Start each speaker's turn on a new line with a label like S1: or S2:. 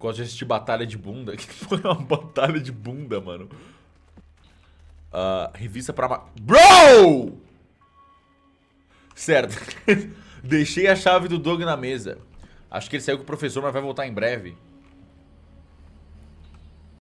S1: Gosto de assistir batalha de bunda. Que foi uma batalha de bunda, mano? Uh, revista pra... Bro! Certo. Deixei a chave do Doug na mesa. Acho que ele saiu com o professor, mas vai voltar em breve.